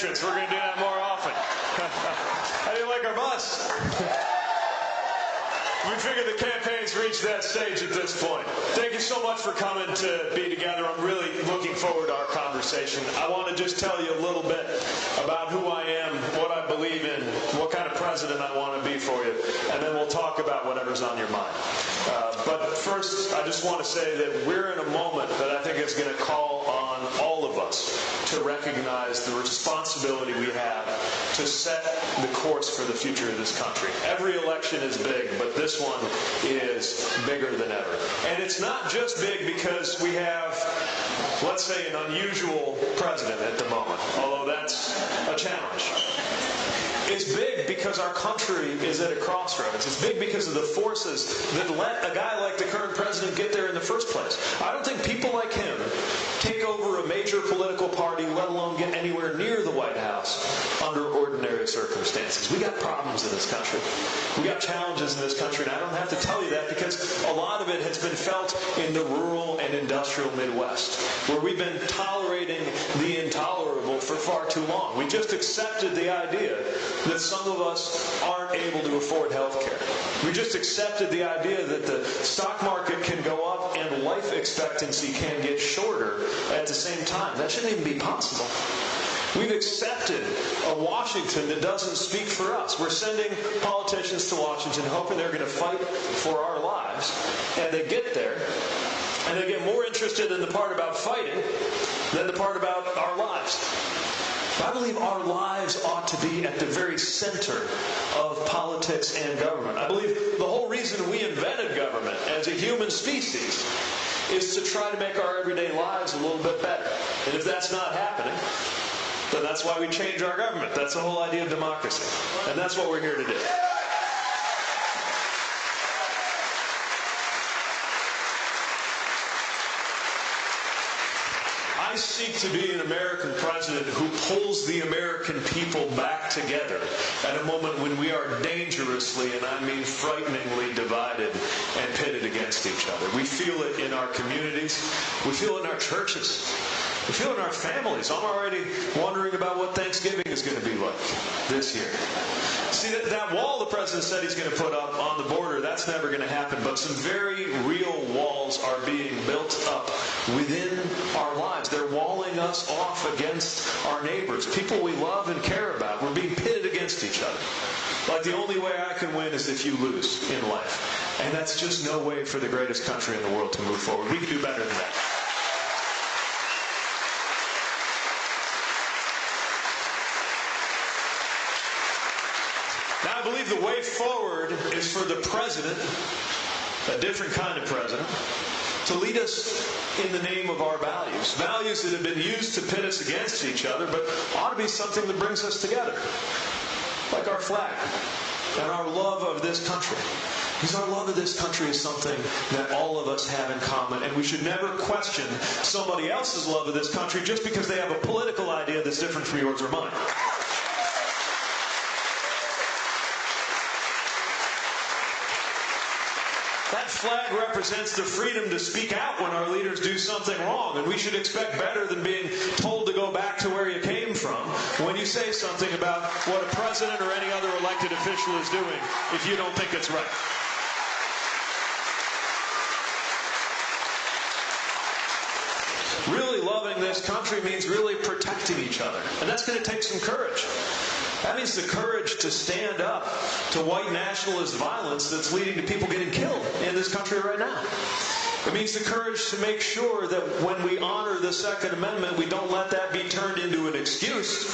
entrance. We're going to do that more often. How do you like our bus? We figured the campaign's reached that stage at this point. Thank you so much for coming to be together. I'm really looking forward to our conversation. I want to just tell you a little bit about who I am, what I believe in, what kind of president I want to be for you, and then we'll talk about whatever's on your mind. Uh, but first, I just want to say that we're in a moment that I think is going to call on all of us to recognize the responsibility we have to set the course for the future of this country. Every election is big, but this this one is bigger than ever. And it's not just big because we have, let's say, an unusual president at the moment, although that's a challenge. It's big because our country is at a crossroads. It's big because of the forces that let a guy like the current president get there in the first place. I don't think people like him take over a major political party, let alone get anywhere near the White House under ordinary circumstances. We got problems in this country. We got challenges in this country, and I don't have to tell you that because a lot of it has been felt in the rural and industrial Midwest, where we've been tolerating the intolerable for far too long. We just accepted the idea that some of us aren't able to afford health care. We just accepted the idea that the stock market can go up and life expectancy can get shorter at the same time. That shouldn't even be possible. We've accepted a Washington that doesn't speak for us. We're sending politicians to Washington hoping they're going to fight for our lives. And they get there, and they get more interested in the part about fighting than the part about our lives. I believe our lives ought to be at the very center of politics and government. I believe the whole reason we invented government as a human species is to try to make our everyday lives a little bit better. And if that's not happening, then that's why we change our government. That's the whole idea of democracy. And that's what we're here to do. Seek to be an American president who pulls the American people back together at a moment when we are dangerously, and I mean frighteningly, divided and pitted against each other. We feel it in our communities, we feel it in our churches. In our families. I'm already wondering about what Thanksgiving is going to be like this year. See, that, that wall the president said he's going to put up on the border, that's never going to happen. But some very real walls are being built up within our lives. They're walling us off against our neighbors, people we love and care about. We're being pitted against each other. Like the only way I can win is if you lose in life. And that's just no way for the greatest country in the world to move forward. We can do better than that. Now, I believe the way forward is for the president, a different kind of president, to lead us in the name of our values. Values that have been used to pit us against each other, but ought to be something that brings us together. Like our flag and our love of this country. Because our love of this country is something that all of us have in common, and we should never question somebody else's love of this country just because they have a political idea that's different from yours or mine. Flag represents the freedom to speak out when our leaders do something wrong, and we should expect better than being told to go back to where you came from when you say something about what a president or any other elected official is doing if you don't think it's right. Really loving this country means really protecting each other, and that's going to take some courage. That means the courage to stand up to white nationalist violence that's leading to people getting killed in this country right now. It means the courage to make sure that when we honor the Second Amendment, we don't let that be turned into an excuse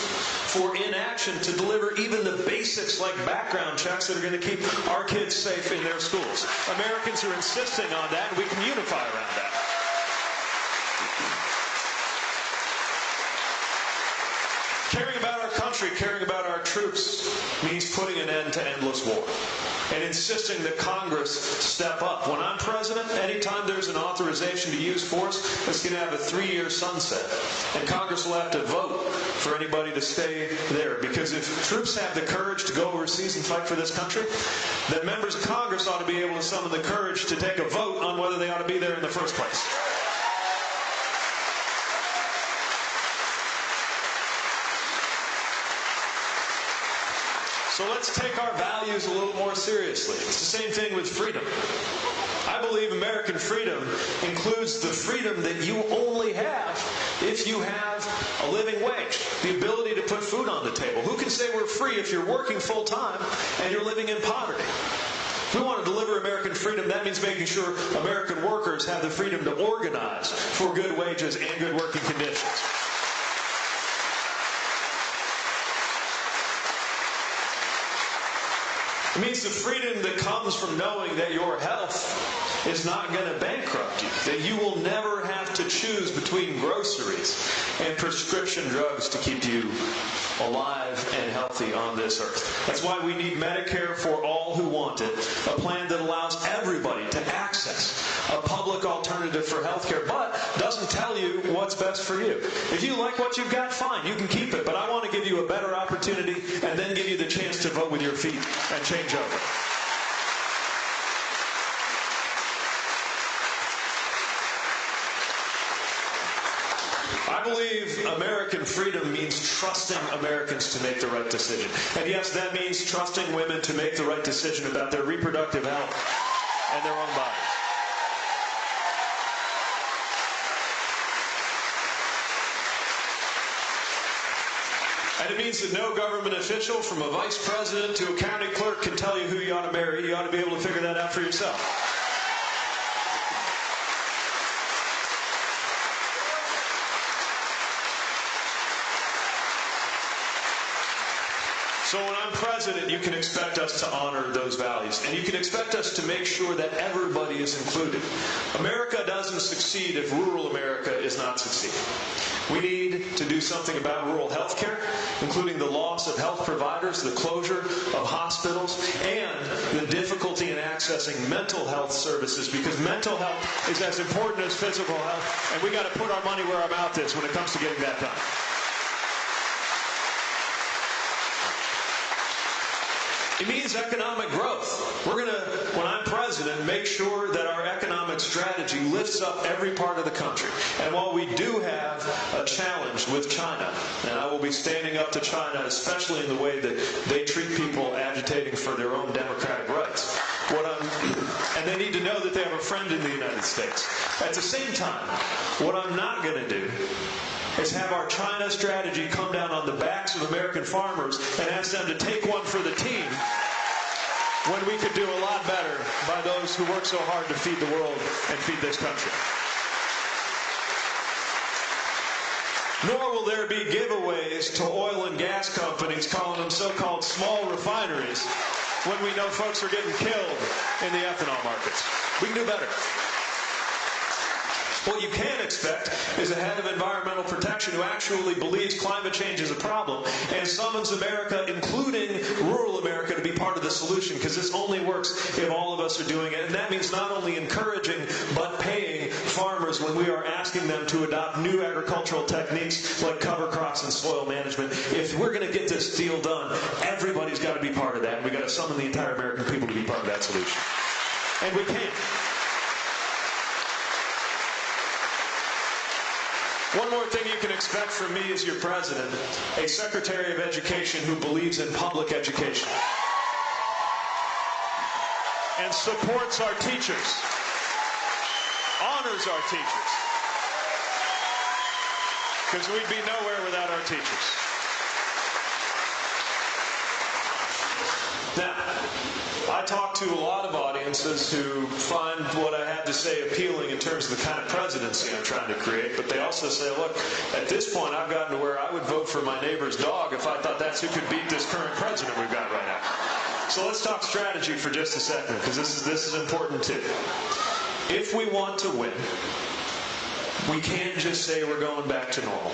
for inaction to deliver even the basics like background checks that are going to keep our kids safe in their schools. Americans are insisting on that, and we can unify around that. Caring about our country, caring about our troops, means putting an end to endless war and insisting that Congress step up. When I'm president, anytime there's an authorization to use force, it's going to have a three year sunset. And Congress will have to vote for anybody to stay there. Because if troops have the courage to go overseas and fight for this country, then members of Congress ought to be able to summon the courage to take a vote on whether they ought to be there in the first place. So let's take our values a little more seriously. It's the same thing with freedom. I believe American freedom includes the freedom that you only have if you have a living wage, the ability to put food on the table. Who can say we're free if you're working full time and you're living in poverty? If we want to deliver American freedom, that means making sure American workers have the freedom to organize for good wages and good working conditions. It means the freedom that comes from knowing that your health is not going to bankrupt you, that you will never have to choose between groceries and prescription drugs to keep you alive and healthy on this earth. That's why we need Medicare for all who want it, a plan that allows everybody to access a public alternative for health care, but doesn't tell you what's best for you. If you like what you've got, fine, you can keep it, but I want to give you a better opportunity and then give you the chance to vote with your feet and change over. I believe American freedom means trusting Americans to make the right decision. And yes, that means trusting women to make the right decision about their reproductive health and their own bodies. And it means that no government official, from a vice president to a county clerk, can tell you who you ought to marry. You ought to be able to figure that out for yourself. So when I'm president, you can expect us to honor those values. And you can expect us to make sure that everybody is included. America doesn't succeed if rural America is not succeeding. We need to do something about rural health care, including the loss of health providers, the closure of hospitals, and the difficulty in accessing mental health services because mental health is as important as physical health, and we got to put our money where our mouth is when it comes to getting that done. It means economic growth. We're going to, when I'm president, make sure that our economic strategy lifts up every part of the country. And while we do have a challenge with China, and I will be standing up to China, especially in the way that they treat people agitating for their own democratic rights, what I'm, and they need to know that they have a friend in the United States. At the same time, what I'm not going to do is have our China strategy come down on the backs of American farmers and ask them to take one for the team when we could do a lot better by those who work so hard to feed the world and feed this country. Nor will there be giveaways to oil and gas companies calling them so-called small refineries when we know folks are getting killed in the ethanol markets. We can do better. What you can expect is a head of environmental protection who actually believes climate change is a problem and summons America, including rural America, to be part of the solution because this only works if all of us are doing it. And that means not only encouraging but paying farmers when we are asking them to adopt new agricultural techniques like cover crops and soil management. If we're going to get this deal done, everybody's got to be part of that. And we've got to summon the entire American people to be part of that solution. And we can. One more thing you can expect from me as your president, a Secretary of Education who believes in public education and supports our teachers, honors our teachers, because we'd be nowhere without our teachers. Now, I talk to a lot of audiences who find what I have to say appealing in terms of the kind of presidency I'm trying to create, but they also say, look, at this point I've gotten to where I would vote for my neighbor's dog if I thought that's who could beat this current president we've got right now. So let's talk strategy for just a second, because this is, this is important too. If we want to win, we can't just say we're going back to normal.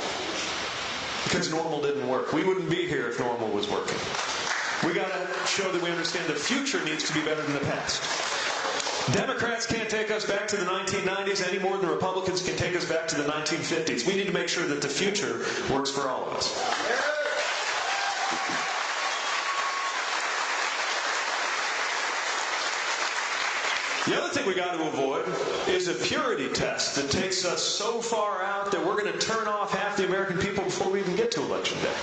Because normal didn't work. We wouldn't be here if normal was working. We got to show that we understand the future needs to be better than the past. Democrats can't take us back to the 1990s any more than Republicans can take us back to the 1950s. We need to make sure that the future works for all of us. The other thing we got to avoid is a purity test that takes us so far out that we're going to turn off half the American people before we even get to election day.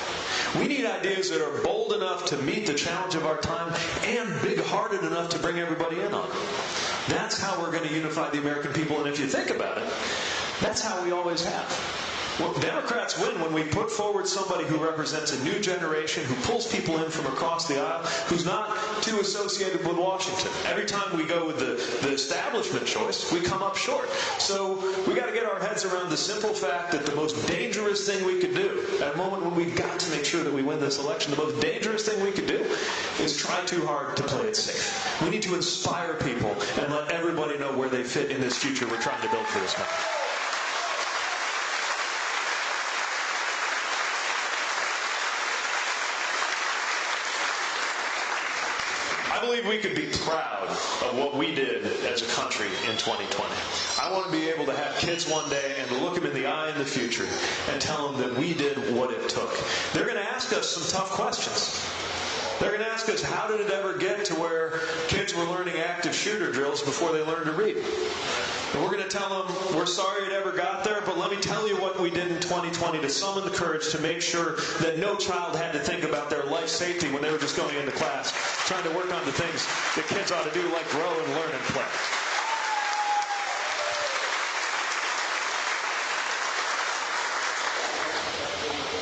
We need ideas that are bold enough to meet the challenge of our time and big-hearted enough to bring everybody in on it. That's how we're going to unify the American people. And if you think about it, that's how we always have. Well, Democrats win when we put forward somebody who represents a new generation, who pulls people in from across the aisle, who's not too associated with Washington. Every time we go with the, the establishment choice, we come up short. So we got to get our heads around the simple fact that the most dangerous thing we could do, at a moment when we've got to make sure that we win this election, the most dangerous thing we could do is try too hard to play it safe. We need to inspire people and let everybody know where they fit in this future we're trying to build for this country. Believe we could be proud of what we did as a country in 2020. I want to be able to have kids one day and look them in the eye in the future and tell them that we did what it took. They're going to ask us some tough questions. They're going to ask us, how did it ever get to where kids were learning active shooter drills before they learned to read? And we're going to tell them, we're sorry it ever got there, but let me tell you what we did in 2020 to summon the courage to make sure that no child had to think about their life safety when they were just going into class, trying to work on the things that kids ought to do, like grow and learn and play.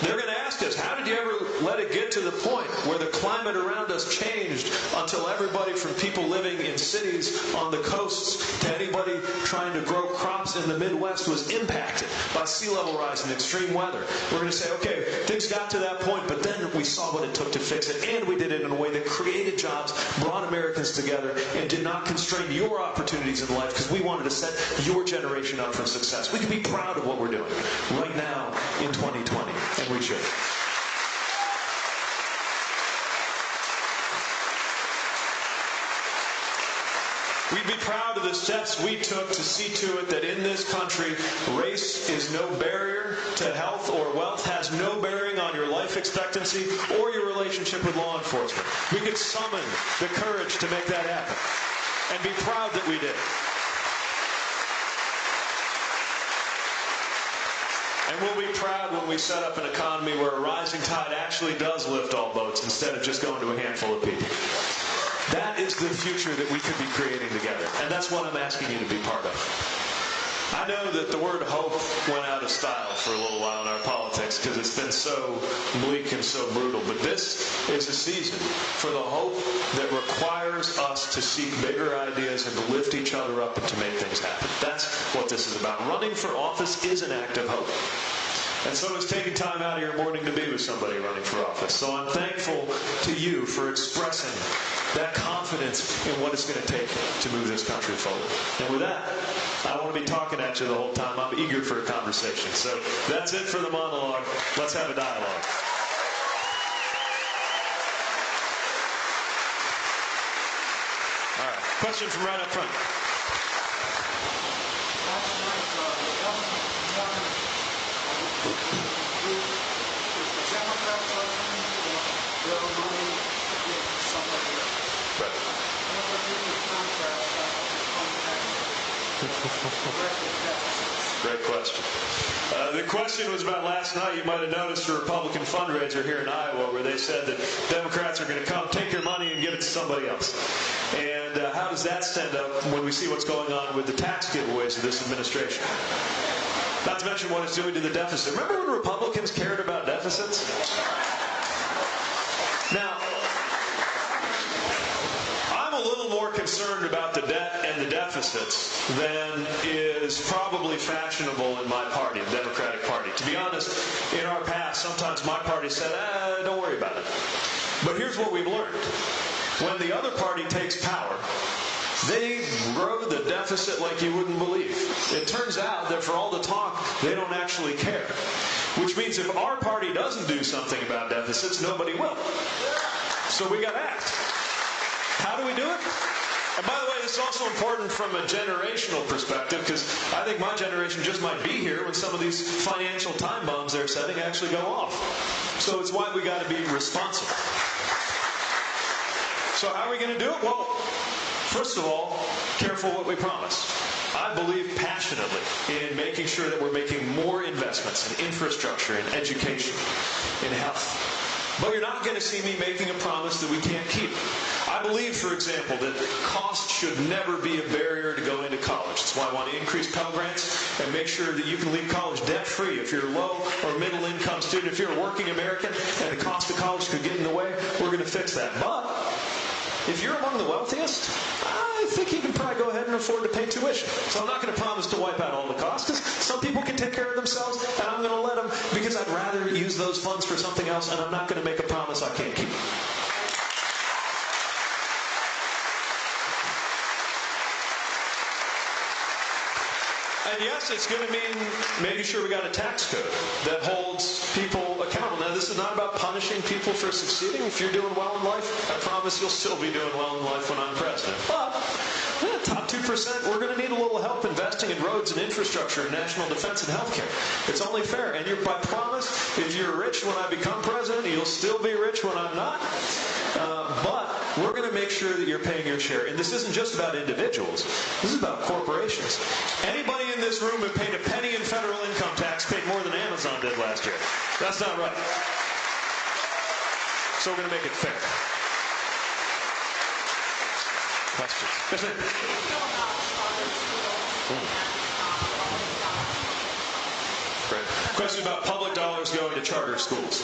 They're going to ask us, how did you ever let it get to the point where the climate around us changed until everybody from people living in cities on the coasts to anybody trying to grow crops in the Midwest was impacted by sea level rise and extreme weather? We're going to say, okay, things got to that point, but then we saw what it took to fix it, and we did it in a way that created jobs, brought Americans together, and did not constrain your opportunities in life because we wanted to set your generation up for success. We can be proud of what we're doing right now in 2020 and we should. We'd be proud of the steps we took to see to it that in this country, race is no barrier to health or wealth, has no bearing on your life expectancy or your relationship with law enforcement. We could summon the courage to make that happen and be proud that we did. And we'll be proud when we set up an economy where a rising tide actually does lift all boats instead of just going to a handful of people. That is the future that we could be creating together. And that's what I'm asking you to be part of. I know that the word hope went out of style for a little while in our politics because it's been so bleak and so brutal. But this is a season for the hope that requires us to seek bigger ideas and to lift each other up and to make things happen. That's what this is about. Running for office is an act of hope. And so it's taking time out of your morning to be with somebody running for office. So I'm thankful to you for expressing that confidence in what it's going to take to move this country forward. And with that, I want to be talking at you the whole time. I'm eager for a conversation. So that's it for the monologue. Let's have a dialogue. All right. Question from right up front. Great question. Uh, the question was about last night. You might have noticed a Republican fundraiser here in Iowa where they said that Democrats are going to come, take your money, and give it to somebody else. And uh, how does that stand up when we see what's going on with the tax giveaways of this administration? Not to mention what it's doing to the deficit. Remember when Republicans cared about deficits? Now, I'm a little more concerned about the debt and the deficits than is probably fashionable in my party, the Democratic Party. To be honest, in our past, sometimes my party said, eh, don't worry about it. But here's what we've learned. When the other party takes power, they grow the deficit like you wouldn't believe. It turns out that for all the talk, they don't actually care. Which means if our party doesn't do something about deficits, nobody will. So we got to act. How do we do it? And by the way, this is also important from a generational perspective because I think my generation just might be here when some of these financial time bombs they're setting actually go off. So it's why we got to be responsible. So how are we going to do it? Well, First of all, careful what we promise. I believe passionately in making sure that we're making more investments in infrastructure, in education, in health. But you're not going to see me making a promise that we can't keep. I believe, for example, that cost should never be a barrier to going to college. That's why I want to increase Pell Grants and make sure that you can leave college debt-free. If you're a low or middle income student, if you're a working American and the cost of college could get in the way, we're going to fix that. But if you're among the wealthiest, I think you can probably go ahead and afford to pay tuition. So I'm not going to promise to wipe out all the costs because some people can take care of themselves and I'm going to let them because I'd rather use those funds for something else and I'm not going to make a promise I can't keep. And yes, it's going to mean making sure we got a tax code that holds people accountable. Now, this is not about punishing people for succeeding. If you're doing well in life, I promise you'll still be doing well in life when I'm president. But yeah, top 2%, we're going to need a little help investing in roads and infrastructure and national defense and healthcare. It's only fair. And you're, by promise, if you're rich when I become president, you'll still be rich when I'm not. Uh, but we're going to make sure that you're paying your share. And this isn't just about individuals. This is about corporations. Anybody in this room who paid a penny in federal income tax paid more than Amazon did last year. That's not right. So we're going to make it fair. Questions? Yes, Question about public dollars going to charter schools.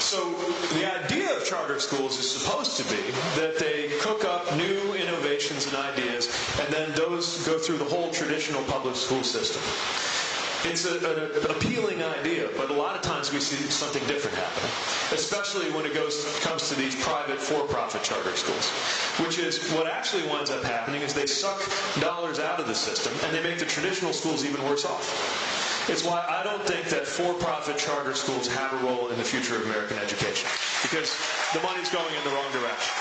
So the idea of charter schools is supposed to be that they cook up new innovations and ideas, and then those go through the whole traditional public school system. It's a, an appealing idea, but a lot of times we see something different happening, especially when it goes comes to these private for-profit charter schools, which is what actually winds up happening is they suck dollars out of the system and they make the traditional schools even worse off. It's why I don't think that for-profit charter schools have a role in the future of American education, because the money's going in the wrong direction.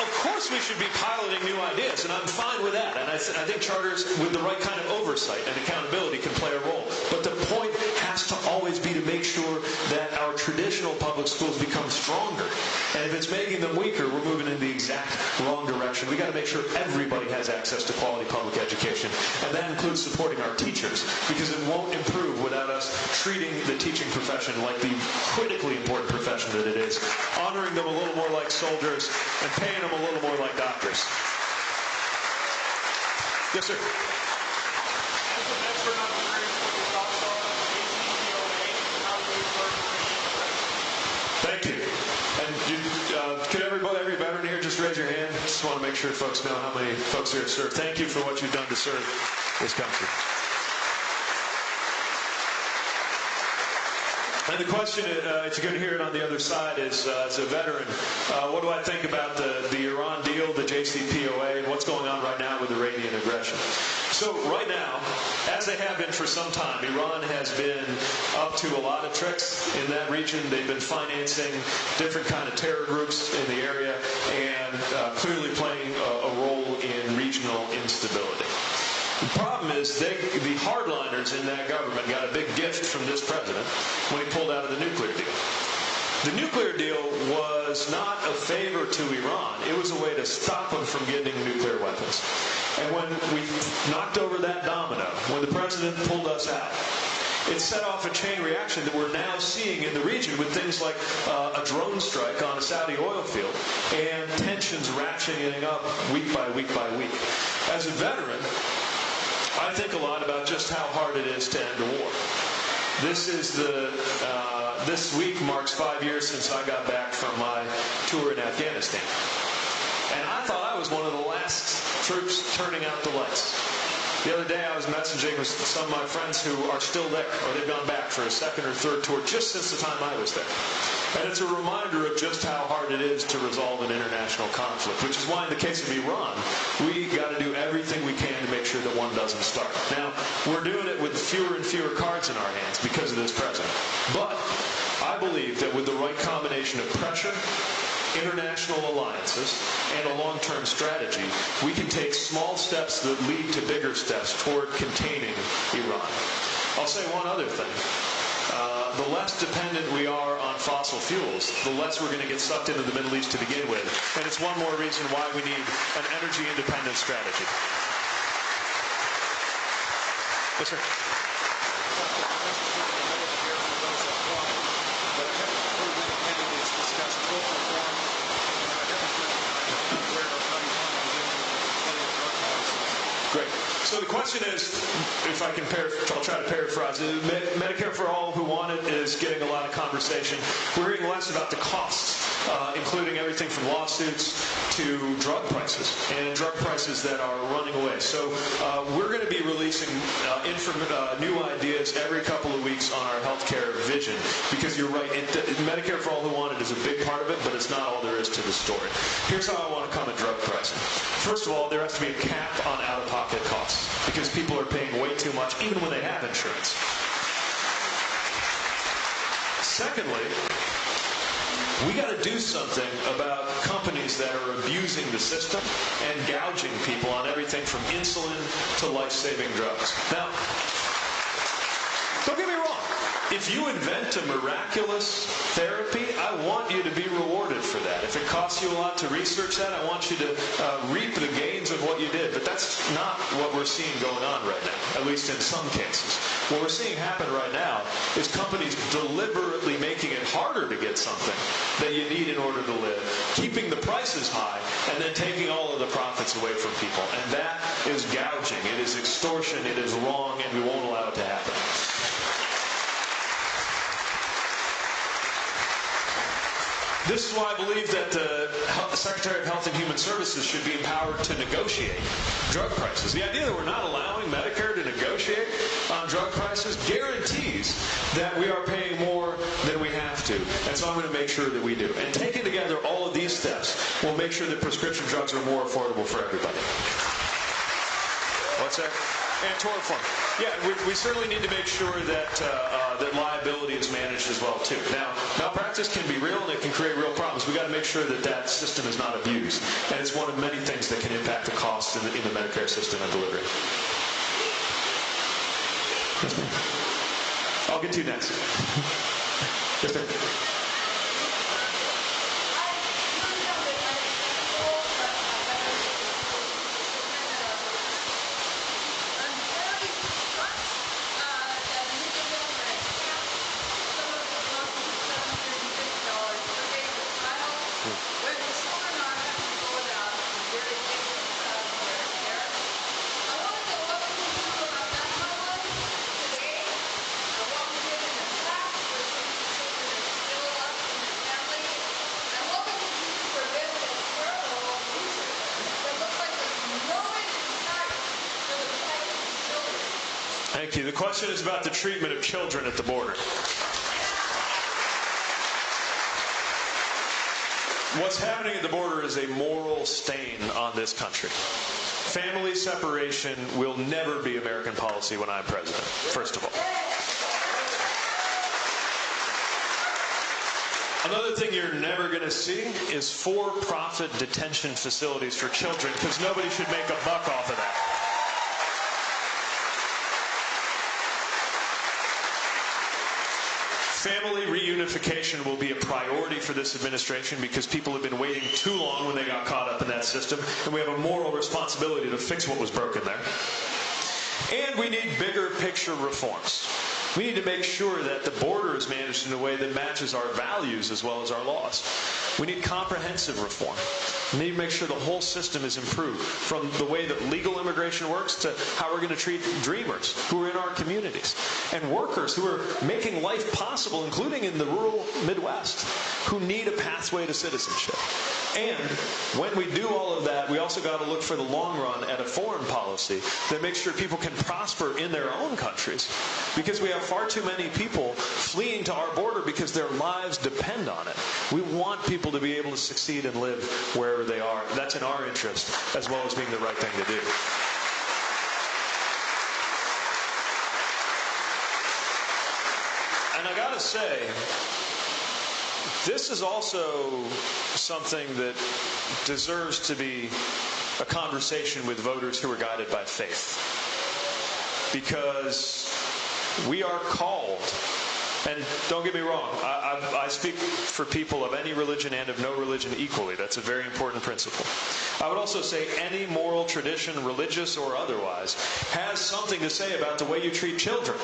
Of course we should be piloting new ideas, and I'm fine with that. And I, th- I think charters with the right kind of oversight and accountability can play a role. But the point has to always be to make sure that our traditional public schools become stronger. And if it's making them weaker, we're moving in the exact wrong direction. We got to make sure everybody has access to quality public education. And that includes supporting our teachers, because it won't improve without us treating the teaching profession like the critically important profession that it is, honoring them a little more like soldiers, and paying them a little more like doctors. Yes, sir. Thank you. And you, uh, could everybody, every veteran here just raise your hand? Just want to make sure folks know how many folks here have served. Thank you for what you've done to serve this country. And the question, uh, if you're going to hear it on the other side, is uh, as a veteran, uh, what do I think about the, the Iran deal, the JCPOA, and what's going on right now with Iranian aggression? So right now, as they have been for some time, Iran has been up to a lot of tricks in that region. They've been financing different kind of terror groups in the area and uh, clearly playing a, a role in regional instability. The problem is they, the hardliners in that government got a big gift from this president when he pulled out of the nuclear deal. The nuclear deal was not a favor to Iran. It was a way to stop them from getting nuclear weapons. And when we knocked over that domino, when the president pulled us out, it set off a chain reaction that we're now seeing in the region with things like uh, a drone strike on a Saudi oil field and tensions ratcheting up week by week by week. As a veteran, I think a lot about just how hard it is to end a war. This is the uh, this week marks five years since I got back from my tour in Afghanistan, and I thought I was one of the last troops turning out the lights. The other day I was messaging with some of my friends who are still there, or they've gone back for a second or third tour just since the time I was there. And it's a reminder of just how hard it is to resolve an international conflict, which is why in the case of Iran, we got to do everything we can to make sure that one doesn't start. Now, we're doing it with fewer and fewer cards in our hands because of this president. But I believe that with the right combination of pressure, international alliances, and a long-term strategy, we can take small steps that lead to bigger steps toward containing Iran. I'll say one other thing. Uh, the less dependent we are on fossil fuels, the less we're going to get sucked into the Middle East to begin with. And it's one more reason why we need an energy independent strategy. Yes, sir. Great. So the question is, if I can paraphrase, I'll try to paraphrase it. Medicare for all who want it is getting a lot of conversation. We're hearing less about the costs uh, including everything from lawsuits to drug prices and drug prices that are running away. So uh, we're going to be releasing uh, uh, new ideas every couple of weeks on our healthcare vision because you're right. It, Medicare for All who want it is a big part of it, but it's not all there is to the story. Here's how I want to come at drug pricing. First of all, there has to be a cap on out-of-pocket costs because people are paying way too much even when they have insurance. Secondly, we got to do something about companies that are abusing the system and gouging people on everything from insulin to life-saving drugs. Now, don't get me wrong. If you invent a miraculous therapy, I want you to be rewarded for that. If it costs you a lot to research that, I want you to uh, reap the gains of what you did. But that's not what we're seeing going on right now, at least in some cases. What we're seeing happen right now is companies deliberately making it harder to get something that you need in order to live, keeping the prices high, and then taking all of the profits away from people. And that is gouging. It is extortion. It is wrong, and we won't allow it to happen. This is why I believe that the Secretary of Health and Human Services should be empowered to negotiate drug prices. The idea that we're not allowing Medicare to negotiate on drug prices guarantees that we are paying more than we have to. And so I'm going to make sure that we do. And taking together all of these steps will make sure that prescription drugs are more affordable for everybody. What's that? And tort reform. Yeah, we, we, certainly need to make sure that uh, uh, that liability is managed as well too. Now, malpractice can be real and it can create real problems. We got to make sure that that system is not abused, and it's one of many things that can impact the cost in the, in the Medicare system and delivery. I'll get to you next. yes, sir. You. The question is about the treatment of children at the border. What's happening at the border is a moral stain on this country. Family separation will never be American policy when I'm president, first of all. Another thing you're never going to see is for profit detention facilities for children because nobody should make a buck off of that. Family reunification will be a priority for this administration because people have been waiting too long when they got caught up in that system, and we have a moral responsibility to fix what was broken there. And we need bigger picture reforms. We need to make sure that the border is managed in a way that matches our values as well as our laws. We need comprehensive reform. We need to make sure the whole system is improved from the way that legal immigration works to how we're going to treat dreamers who are in our communities and workers who are making life possible, including in the rural Midwest, who need a pathway to citizenship. And when we do all of that, we also got to look for the long run at a foreign policy that makes sure people can prosper in their own countries. Because we have far too many people fleeing to our border because their lives depend on it. We want people to be able to succeed and live wherever they are. That's in our interest as well as being the right thing to do. And I got to say, this is also something that deserves to be a conversation with voters who are guided by faith. Because we are called and don't get me wrong, I, I, I, speak for people of any religion and of no religion equally. That's a very important principle. I would also say any moral tradition, religious or otherwise, has something to say about the way you treat children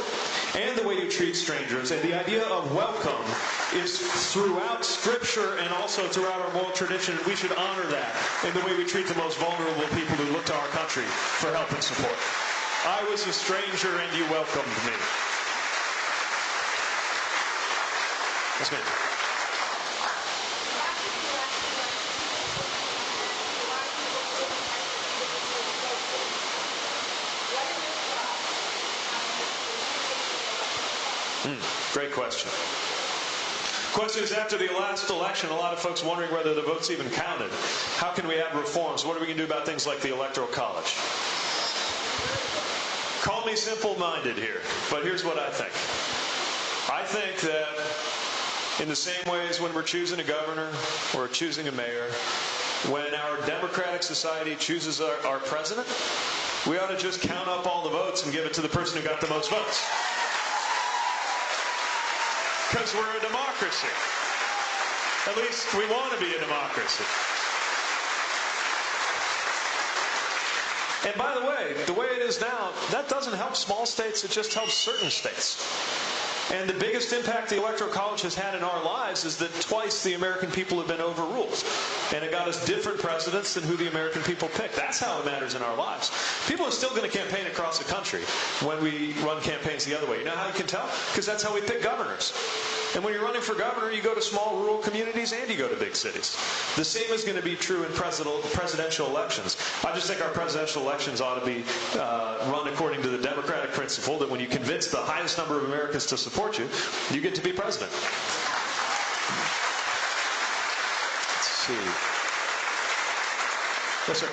and the way you treat strangers. And the idea of welcome is throughout Scripture and also throughout our moral tradition. We should honor that in the way we treat the most vulnerable people who look to our country for help and support. I was a stranger and you welcomed me. Yes, ma'am. Hmm, great question. Question is after the last election, a lot of folks wondering whether the votes even counted. How can we have reforms? What are we going to do about things like the Electoral College? Call me simple minded here, but here's what I think. I think that in the same way as when we're choosing a governor or choosing a mayor, when our democratic society chooses our, our president, we ought to just count up all the votes and give it to the person who got the most votes. Because we're a democracy. At least we want to be a democracy. And by the way, the way it is now, that doesn't help small states, it just helps certain states. And the biggest impact the Electoral College has had in our lives is that twice the American people have been overruled. And it got us different presidents than who the American people picked. That's how it matters in our lives. People are still going to campaign across the country when we run campaigns the other way. You know how you can tell? Because that's how we pick governors. And when you're running for governor, you go to small rural communities and you go to big cities. The same is going to be true in presidential elections. I just think our presidential elections ought to be uh, run according to the democratic principle that when you convince the highest number of Americans to support you, you get to be president. Let's see. Yes, sir.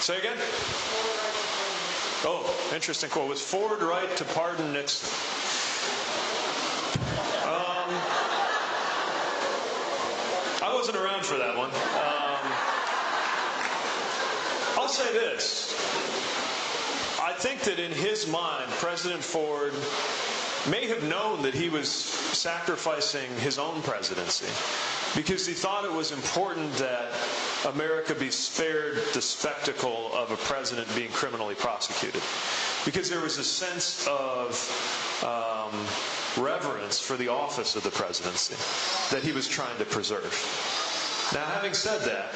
Say again? Oh, interesting quote. Was Ford right to pardon Nixon? Um, I wasn't around for that one. Um, I'll say this. I think that in his mind, President Ford may have known that he was sacrificing his own presidency because he thought it was important that America be spared the spectacle of a president being criminally prosecuted. Because there was a sense of um, reverence for the office of the presidency that he was trying to preserve. Now, having said that,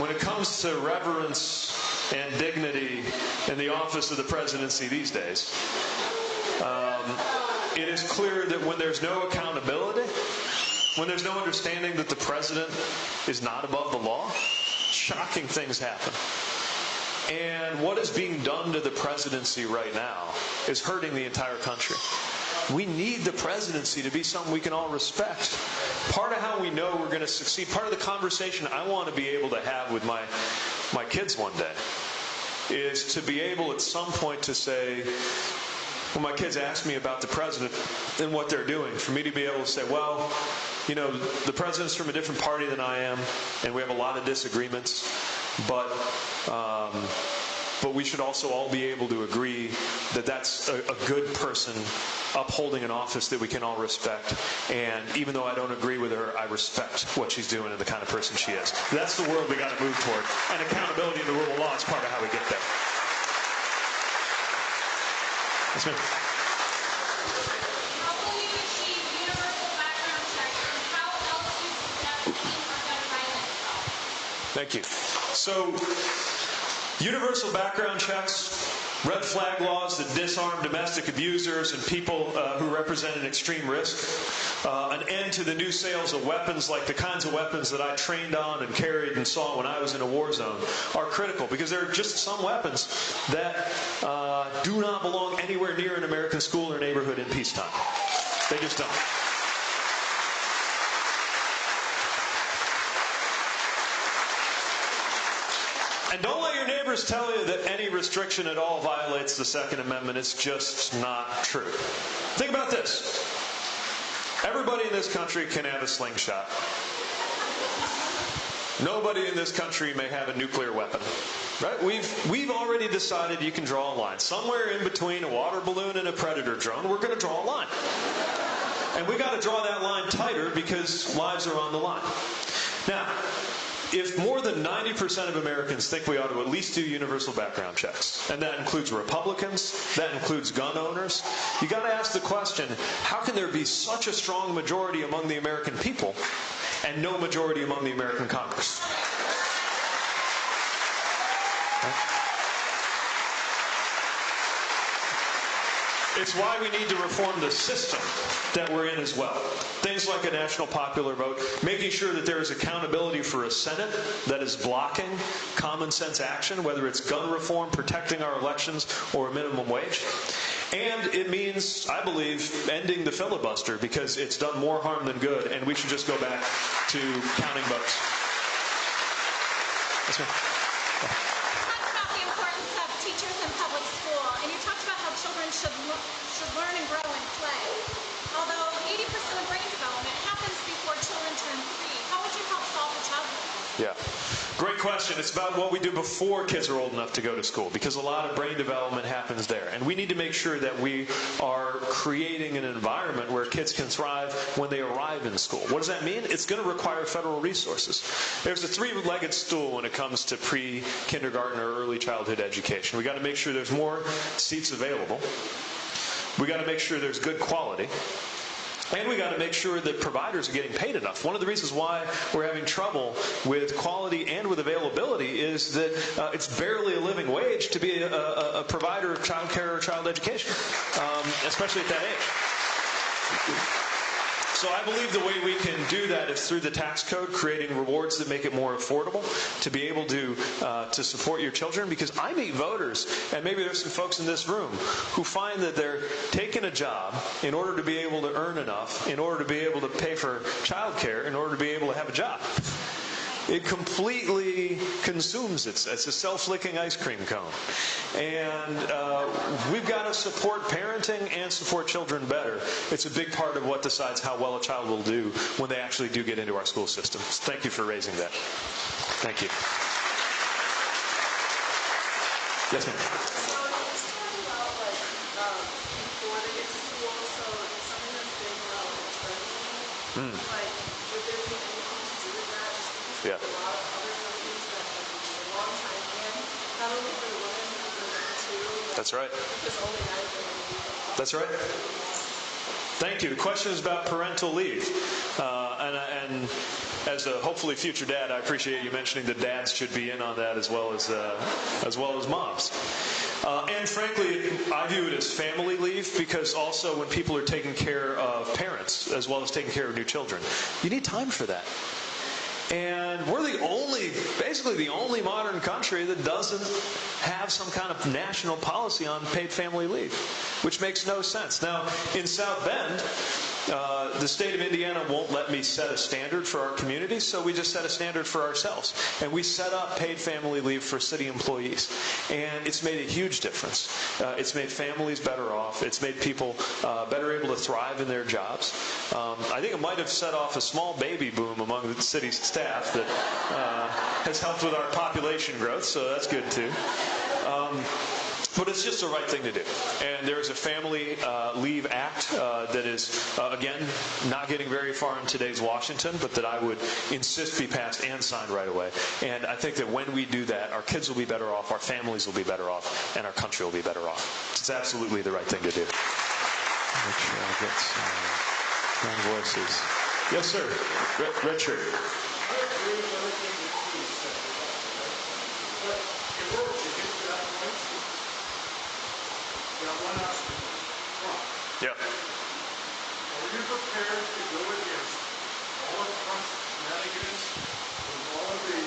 when it comes to reverence and dignity in the office of the presidency these days, um, it is clear that when there's no accountability, when there's no understanding that the president is not above the law, shocking things happen. And what is being done to the presidency right now is hurting the entire country. We need the presidency to be something we can all respect. Part of how we know we're going to succeed, part of the conversation I want to be able to have with my, my kids one day is to be able at some point to say, when my kids ask me about the president and what they're doing, for me to be able to say, well, you know, the president's from a different party than I am, and we have a lot of disagreements, but um, but we should also all be able to agree that that's a, a, good person upholding an office that we can all respect. And even though I don't agree with her, I respect what she's doing and the kind of person she is. That's the world we got to move toward. And accountability and the rule of law is part of how we get there. Yes, ma'am. Thank you. So, universal background checks, red flag laws that disarm domestic abusers and people uh, who represent an extreme risk, uh, an end to the new sales of weapons like the kinds of weapons that I trained on and carried and saw when I was in a war zone are critical because there are just some weapons that uh, do not belong anywhere near an American school or neighborhood in peacetime. They just don't. And don't let your neighbors tell you that any restriction at all violates the Second Amendment. It's just not true. Think about this. Everybody in this country can have a slingshot. Nobody in this country may have a nuclear weapon. Right? We've we've already decided you can draw a line. Somewhere in between a water balloon and a predator drone, we're going to draw a line. And we've got to draw that line tighter because lives are on the line. Now, if more than 90% of Americans think we ought to at least do universal background checks, and that includes Republicans, that includes gun owners, you got to ask the question how can there be such a strong majority among the American people and no majority among the American Congress? It's why we need to reform the system that we're in as well. Things like a national popular vote, making sure that there is accountability for a Senate that is blocking common sense action, whether it's gun reform, protecting our elections, or a minimum wage. And it means, I believe, ending the filibuster because it's done more harm than good, and we should just go back to counting votes ma'am. You talked about the importance of teachers in public school, and you talked about how children should, should learn and grow and play. Although 80% of brain development happens before children turn three, how would you help solve the childhood? Yeah. Great question. It's about what we do before kids are old enough to go to school because a lot of brain development happens there. And we need to make sure that we are creating an environment where kids can thrive when they arrive in school. What does that mean? It's going to require federal resources. There's a three legged stool when it comes to pre kindergarten or early childhood education. We've got to make sure there's more seats available. we've got to make sure there's good quality. And we got to make sure that providers are getting paid enough. One of the reasons why we're having trouble with quality and with availability is that uh, it's barely a living wage to be a, a, a provider of child care or child education, um, especially at that age. So I believe the way we can do that is through the tax code, creating rewards that make it more affordable to be able to uh, to support your children. Because I meet voters, and maybe there's some folks in this room who find that they're taking a job in order to be able to earn enough, in order to be able to pay for childcare, in order to be able to have a job. It completely consumes it. It's a self-licking ice cream cone. And uh, we've got to support parenting and support children better. It's a big part of what decides how well a child will do when they actually do get into our school system. Thank you for raising that. Thank you. Yes, ma'am. So Yeah. That's right. That's right. Thank you. The question is about parental leave. Uh, and, and as a hopefully future dad, I appreciate you mentioning that dads should be in on that as well as, uh, as, well as moms. Uh, and frankly, I view it as family leave because also when people are taking care of parents as well as taking care of new children, you need time for that. And we're the only, basically the only modern country that doesn't have some kind of national policy on paid family leave, which makes no sense. Now, in South Bend, uh, the state of Indiana won't let me set a standard for our community, so we just set a standard for ourselves. And we set up paid family leave for city employees. And it's made a huge difference. Uh, it's made families better off. It's made people uh, better able to thrive in their jobs. Um, I think it might have set off a small baby boom among the city's staff that uh, has helped with our population growth, so that's good too. Um, but it's just the right thing to do. And there's a Family uh, Leave Act uh, that is, uh, again, not getting very far in today's Washington, but that I would insist be passed and signed right away. And I think that when we do that, our kids will be better off, our families will be better off, and our country will be better off. It's absolutely the right thing to do. Make sure I get some young voices. Yes, sir. Red, red shirt. Yeah. Are you prepared to go against all of Trump's shenanigans and all of the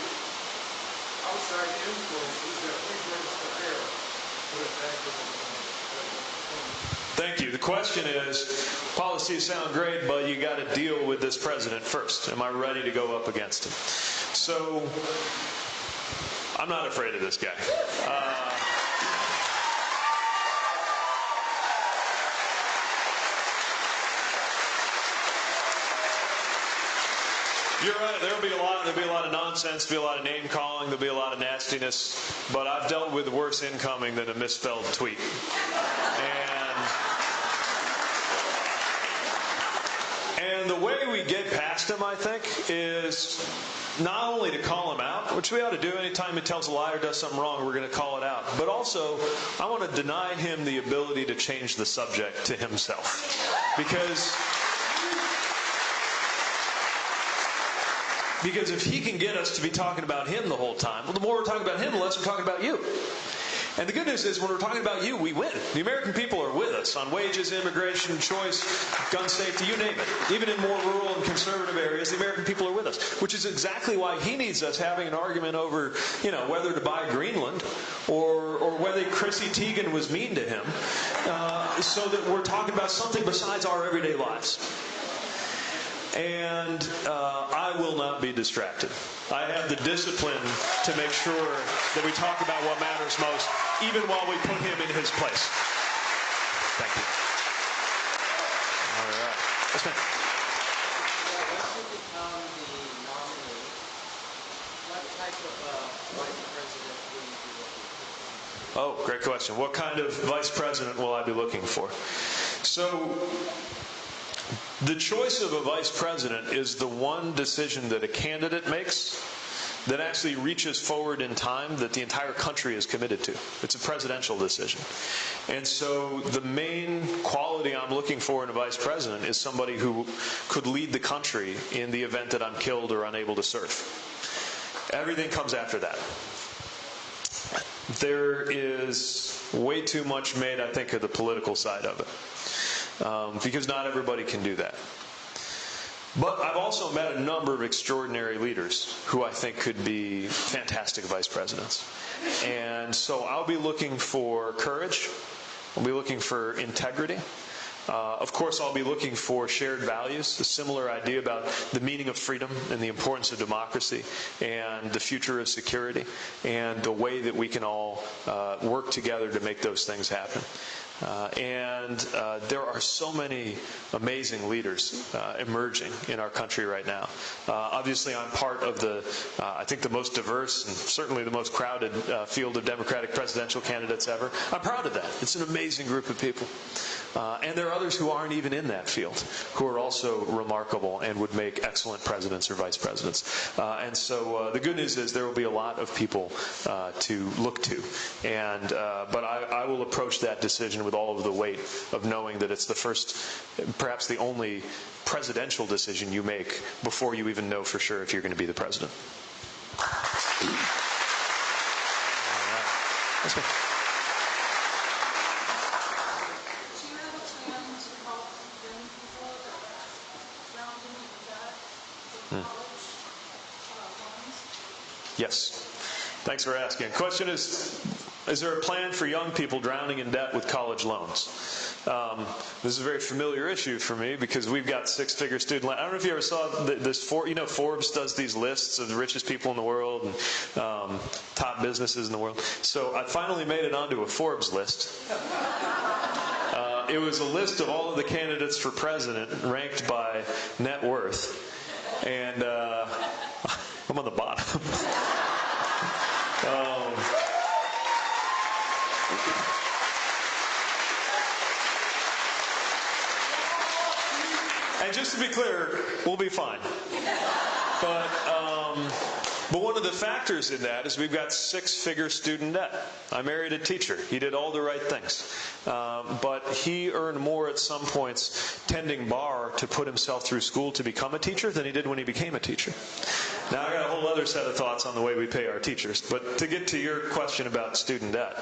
outside influences that he brings to bear to attack the Thank you. The question is, policies sound great, but you got to deal with this president first. Am I ready to go up against him? So, I'm not afraid of this guy. Uh, You're right. There'll be a lot. There'll be a lot of nonsense. There'll be a lot of name calling. There'll be a lot of nastiness. But I've dealt with worse incoming than a misspelled tweet. And and the way we get past him, I think, is not only to call him out, which we ought to do anytime he tells a lie or does something wrong, we're going to call it out. But also, I want to deny him the ability to change the subject to himself, because. Because if he can get us to be talking about him the whole time, well, the more we're talking about him, the less we're talking about you. And the good news is, when we're talking about you, we win. The American people are with us on wages, immigration, choice, gun safety, you name it. Even in more rural and conservative areas, the American people are with us, which is exactly why he needs us having an argument over, you know, whether to buy Greenland or, or whether Chrissy Teigen was mean to him, uh, so that we're talking about something besides our everyday lives and uh, I will not be distracted. I have the discipline to make sure that we talk about what matters most, even while we put him in his place. Thank you. All right. Yes, ma'am. Oh, great question. What kind of vice president will I be looking for? So, the choice of a vice president is the one decision that a candidate makes that actually reaches forward in time that the entire country is committed to. It's a presidential decision. And so the main quality I'm looking for in a vice president is somebody who could lead the country in the event that I'm killed or unable to serve. Everything comes after that. There is way too much made, I think, of the political side of it. Um, because not everybody can do that. But I've also met a number of extraordinary leaders who I think could be fantastic vice presidents. And so I'll be looking for courage, I'll be looking for integrity. Uh, of course, I'll be looking for shared values, a similar idea about the meaning of freedom and the importance of democracy and the future of security and the way that we can all uh, work together to make those things happen. Uh, and uh, there are so many amazing leaders uh, emerging in our country right now. Uh, obviously, I'm part of the, uh, I think, the most diverse and certainly the most crowded field of Democratic presidential candidates ever. I'm proud of that. It's an amazing group of people. Uh, and there are others who aren't even in that field who are also remarkable and would make excellent presidents or vice presidents. Uh, and so uh, the good news is there will be a lot of people uh, to look to. And uh, but I, I will approach that decision with all of the weight of knowing that it's the first, perhaps the only presidential decision you make before you even know for sure if you're going to be the president. Yes, ma'am. Do you have a plan to help young people that are drowning in debt in college uh, loans? Yes. Thanks for asking. Question is, is there a plan for young people drowning in debt with college loans? Um, this is a very familiar issue for me because we've got six-figure student loan. I don't know if you ever saw this. For, you know, Forbes does these lists of the richest people in the world and um, top businesses in the world. So I finally made it onto a Forbes list. Uh, it was a list of all of the candidates for president ranked by net worth, and uh, I'm on the bottom. Um, and just to be clear, we'll be fine. But um, but one of the factors in that is we've got six-figure student debt. I married a teacher. He did all the right things, um, but he earned more at some points tending bar to put himself through school to become a teacher than he did when he became a teacher. Now I got a whole other set of thoughts on the way we pay our teachers. But to get to your question about student debt,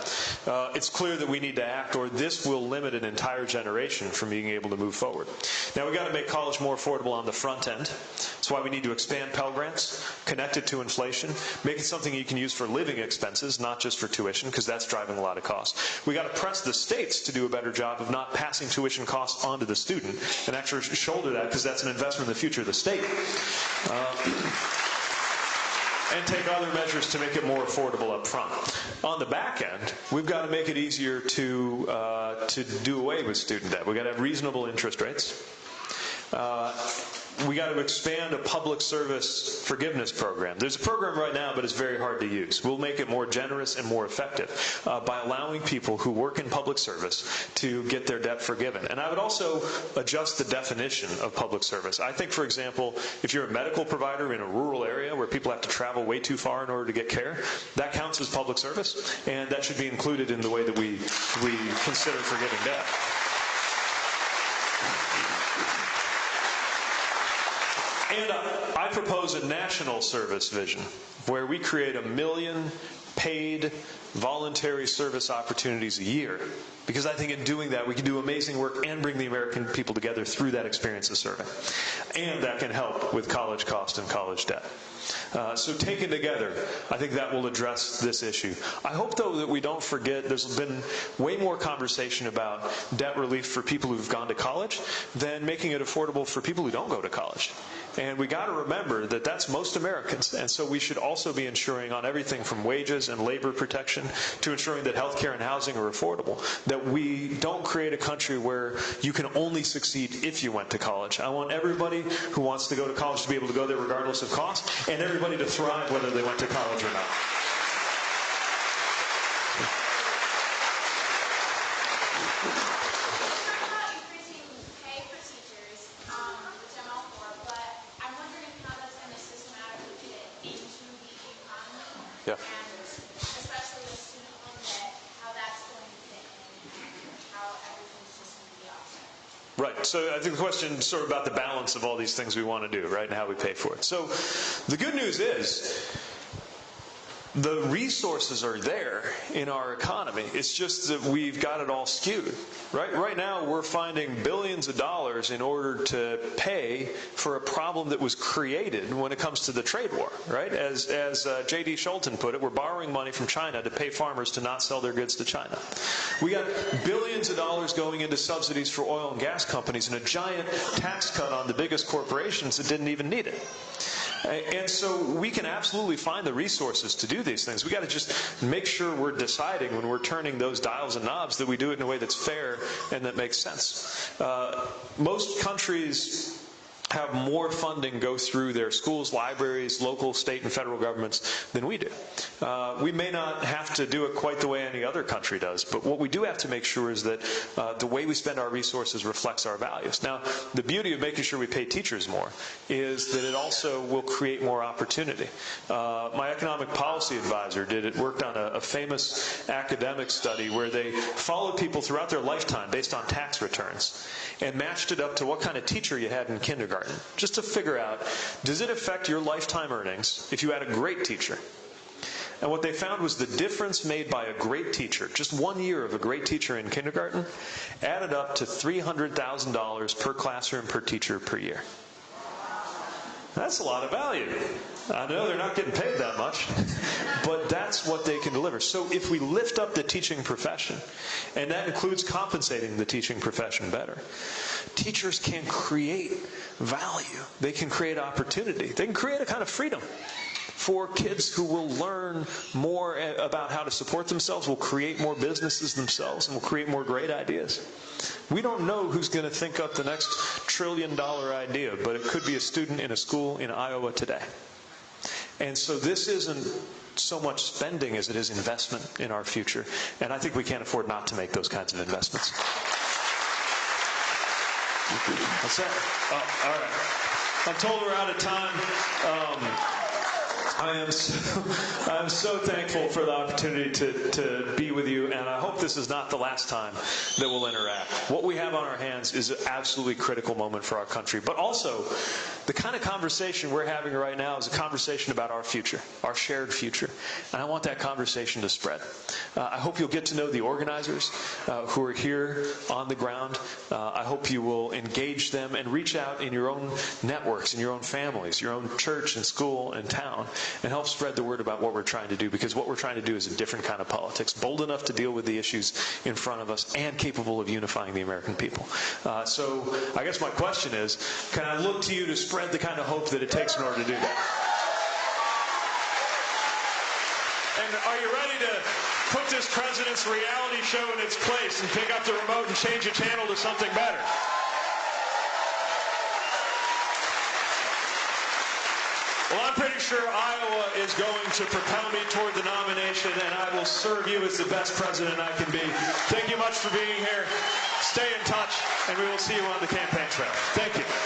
uh, it's clear that we need to act, or this will limit an entire generation from being able to move forward. Now we've got to make college more affordable on the front end. That's why we need to expand Pell Grants, connect it to inflation, make it something you can use for living expenses, not just for tuition, because that's driving a lot of costs. We've got to press the states to do a better job of not passing tuition costs onto the student and actually shoulder that because that's an investment in the future of the state. Uh, and take other measures to make it more affordable up front. On the back end, we've got to make it easier to uh, to do away with student debt. We've got to have reasonable interest rates. Uh, we got to expand a public service forgiveness program. There's a program right now, but it's very hard to use. We'll make it more generous and more effective uh, by allowing people who work in public service to get their debt forgiven. And I would also adjust the definition of public service. I think, for example, if you're a medical provider in a rural area where people have to travel way too far in order to get care, that counts as public service, and that should be included in the way that we, we consider forgiving debt. And uh, I propose a national service vision where we create a million paid voluntary service opportunities a year. Because I think in doing that, we can do amazing work and bring the American people together through that experience of serving. And that can help with college cost and college debt. Uh, so taken together, I think that will address this issue. I hope, though, that we don't forget there's been way more conversation about debt relief for people who've gone to college than making it affordable for people who don't go to college. And we got to remember that that's most Americans. And so we should also be ensuring on everything from wages and labor protection to ensuring that health care and housing are affordable, that we don't create a country where you can only succeed if you went to college. I want everybody who wants to go to college to be able to go there regardless of cost, and everybody to thrive whether they went to college or not. You talked about increasing pay for teachers, um, which I'm all for, but I'm wondering how that's going to systematically fit into the economy. Yeah. And especially with student loan debt, how that's going to fit in, and how everything's just going to be offset. Right. So I think the question sort of about the balance of all these things we want to do, right, and how we pay for it. So the good news is the resources are there in our economy. It's just that we've got it all skewed, right? Right now, we're finding billions of dollars in order to pay for a problem that was created when it comes to the trade war, right? As, as uh, J.D. Scholten put it, we're borrowing money from China to pay farmers to not sell their goods to China. We got billions of dollars going into subsidies for oil and gas companies and a giant tax cut on the biggest corporations that didn't even need it. And so we can absolutely find the resources to do these things. We got to just make sure we're deciding when we're turning those dials and knobs that we do it in a way that's fair and that makes sense. Uh, most countries have more funding go through their schools, libraries, local, state, and federal governments than we do. Uh, we may not have to do it quite the way any other country does, but what we do have to make sure is that uh, the way we spend our resources reflects our values. Now, the beauty of making sure we pay teachers more is that it also will create more opportunity. Uh, my economic policy advisor did it, worked on a, a famous academic study where they followed people throughout their lifetime based on tax returns and matched it up to what kind of teacher you had in kindergarten, just to figure out, does it affect your lifetime earnings if you had a great teacher? And what they found was the difference made by a great teacher, just one year of a great teacher in kindergarten, added up to $300,000 per classroom per teacher per year. That's a lot of value. I know they're not getting paid that much, but that's what they can deliver. So if we lift up the teaching profession, and that includes compensating the teaching profession better, teachers can create value. They can create opportunity. They can create a kind of freedom for kids who will learn more about how to support themselves, will create more businesses themselves, and will create more great ideas. We don't know who's going to think up the next trillion dollar idea, but it could be a student in a school in Iowa today. And so this isn't so much spending as it is investment in our future. And I think we can't afford not to make those kinds of investments. That's it. Oh, all right. I'm told we're out of time. Um, I am so, I'm so thankful for the opportunity to, to be with you, and I hope this is not the last time that we'll interact. What we have on our hands is an absolutely critical moment for our country, but also the kind of conversation we're having right now is a conversation about our future, our shared future, and I want that conversation to spread. Uh, I hope you'll get to know the organizers uh, who are here on the ground. Uh, I hope you will engage them and reach out in your own networks, in your own families, your own church and school and town, and help spread the word about what we're trying to do because what we're trying to do is a different kind of politics, bold enough to deal with the issues in front of us and capable of unifying the American people. Uh, so I guess my question is, can I look to you to spread the kind of hope that it takes in order to do that? And are you ready to put this president's reality show in its place and pick up the remote and change the channel to something better? Well, I'm pretty sure Iowa is going to propel me toward the nomination, and I will serve you as the best president I can be. Thank you much for being here. Stay in touch, and we will see you on the campaign trail. Thank you.